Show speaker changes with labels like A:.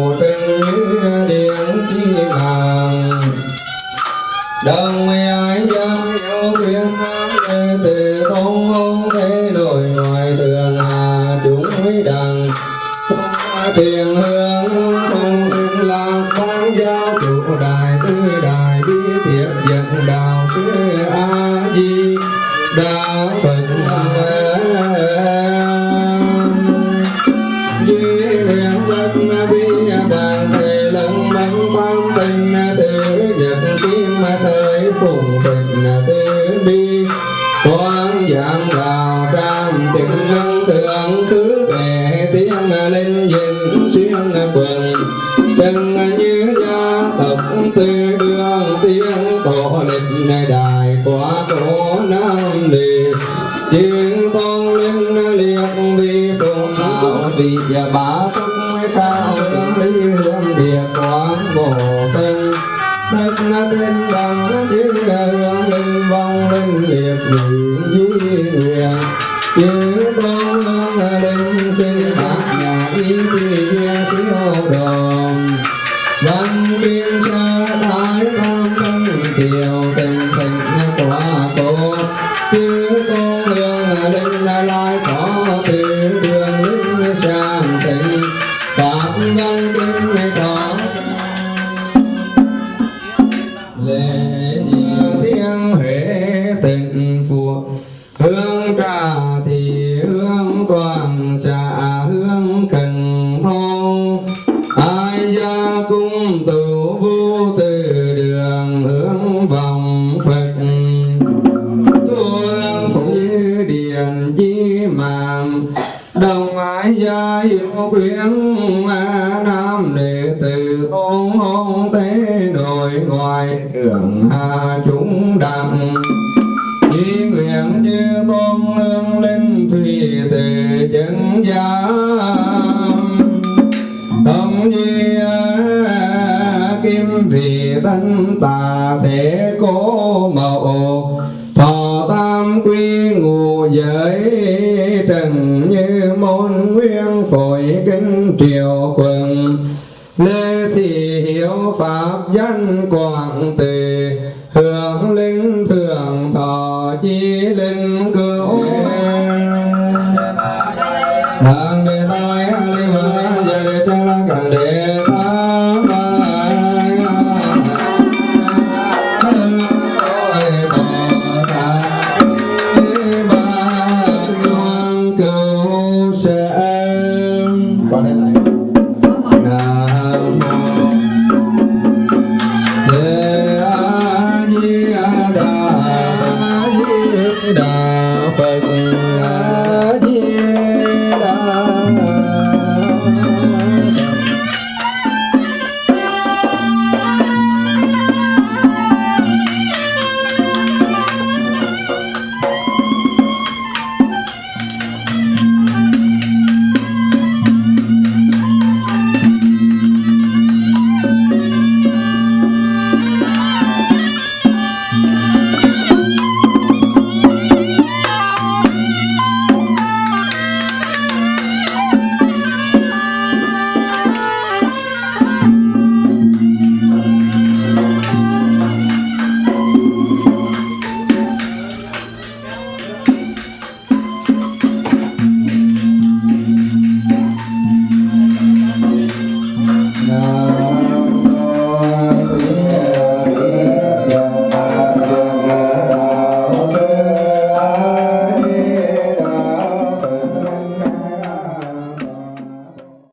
A: phụ tinh điện thiên đàng đơn đàn thề lẫn bắn quan tình tự nhật kiếm mà thời phùng tịch tự bi quan giảm vào trăm chừng ngân thượng cứ tệ tiếng lên dừng xuyên quần chân như gia tộc tư đường tiếng tổ lịch đại quá cổ nam liệt chiến con linh liệt vi cùng vị và bà nhân gọi thượng hạ chúng đặng chí nguyện như tôn nương linh thủy tề chân giá tâm di kim vị tân tà thế cố mậu. Thọ tam quy ngụ giới trần như môn nguyên phổi kinh triều quần lê thị hiếu pháp danh quảng tề, hưởng linh thượng thọ chi linh cứu đang đề tài a linh hoàng gia đề cha la càng đề